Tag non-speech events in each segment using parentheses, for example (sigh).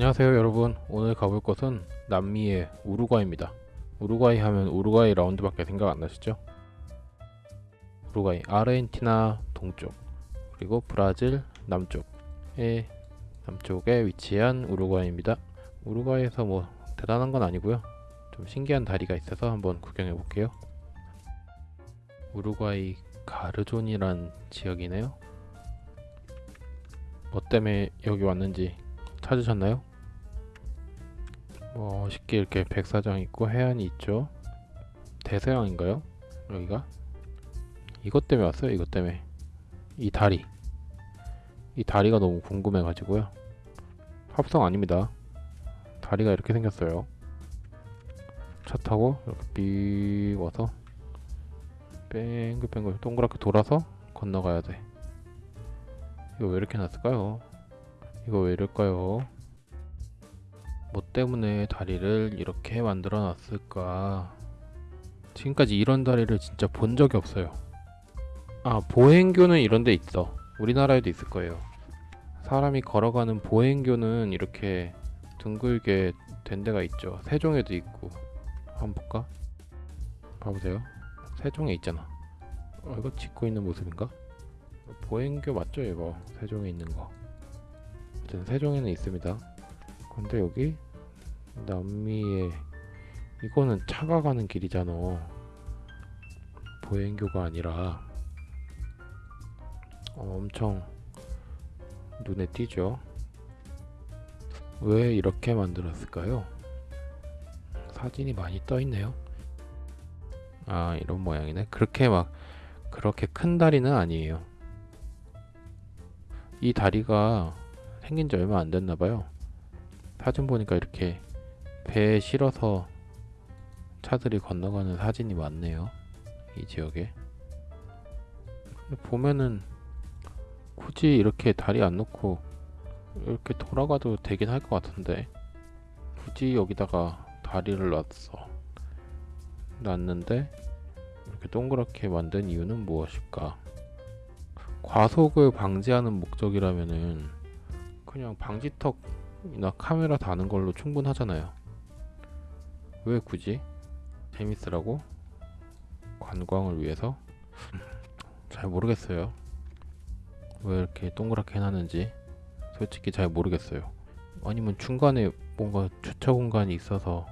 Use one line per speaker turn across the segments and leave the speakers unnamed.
안녕하세요 여러분. 오늘 가볼 곳은 남미의 우루과이입니다. 우루과이 하면 우루과이 라운드밖에 생각 안 나시죠? 우루과이 아르헨티나 동쪽 그리고 브라질 남쪽에 남쪽에 위치한 우루과이입니다. 우루과이에서 뭐 대단한 건 아니고요. 좀 신기한 다리가 있어서 한번 구경해 볼게요. 우루과이 가르존이란 지역이네요. 뭐 때문에 여기 왔는지 찾으셨나요? 뭐 쉽게 이렇게 백사장 있고 해안이 있죠 대서양인가요? 여기가? 이것 때문에 왔어요 이것 때문에 이 다리 이 다리가 너무 궁금해 가지고요 합성 아닙니다 다리가 이렇게 생겼어요 차 타고 이렇게 삐 와서 뺑글뺑글 동그랗게 돌아서 건너가야 돼 이거 왜 이렇게 놨을까요? 이거 왜 이럴까요? 뭐 때문에 다리를 이렇게 만들어 놨을까? 지금까지 이런 다리를 진짜 본 적이 없어요. 아, 보행교는 이런 데 있어. 우리나라에도 있을 거예요. 사람이 걸어가는 보행교는 이렇게 둥글게 된 데가 있죠. 세종에도 있고. 한번 볼까? 봐보세요. 세종에 있잖아. 어, 이거 짓고 있는 모습인가? 보행교 맞죠, 이거? 세종에 있는 거. 어쨌든 세종에는 있습니다. 근데 여기 남미에 이거는 차가 가는 길이잖아. 보행교가 아니라 어, 엄청 눈에 띄죠. 왜 이렇게 만들었을까요? 사진이 많이 떠 있네요. 아 이런 모양이네. 그렇게 막 그렇게 큰 다리는 아니에요. 이 다리가 생긴 지 얼마 안 됐나 봐요. 사진 보니까 이렇게 배에 실어서 차들이 건너가는 사진이 많네요. 이 지역에. 보면은 굳이 이렇게 다리 안 놓고 이렇게 돌아가도 되긴 할 것 같은데 굳이 여기다가 다리를 놨어. 놨는데 이렇게 동그랗게 만든 이유는 무엇일까? 과속을 방지하는 목적이라면은 그냥 방지턱이 나 카메라 다는 걸로 충분하잖아요. 왜 굳이? 재밌으라고? 관광을 위해서? (laughs) 잘 모르겠어요. 왜 이렇게 동그랗게 해놨는지 솔직히 잘 모르겠어요. 아니면 중간에 뭔가 주차 공간이 있어서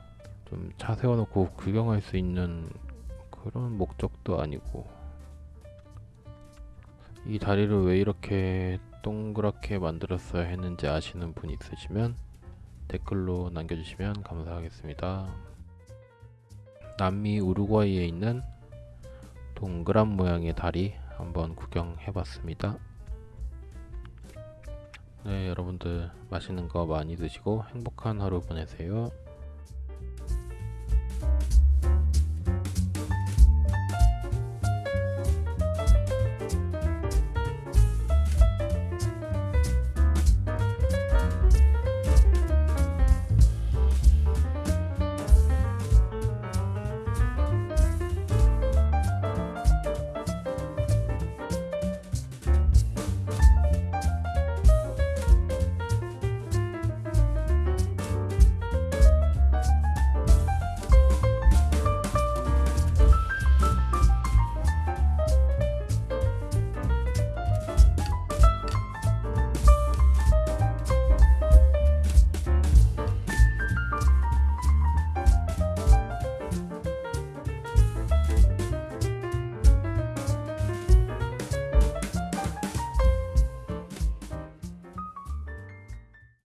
좀 차 세워놓고 구경할 수 있는 그런 목적도 아니고 이 다리를 왜 이렇게 동그랗게 만들었어야 했는지 아시는 분 있으시면 댓글로 남겨주시면 감사하겠습니다. 남미 우루과이에 있는 동그란 모양의 다리 한번 구경해 봤습니다. 네, 여러분들 맛있는 거 많이 드시고 행복한 하루 보내세요.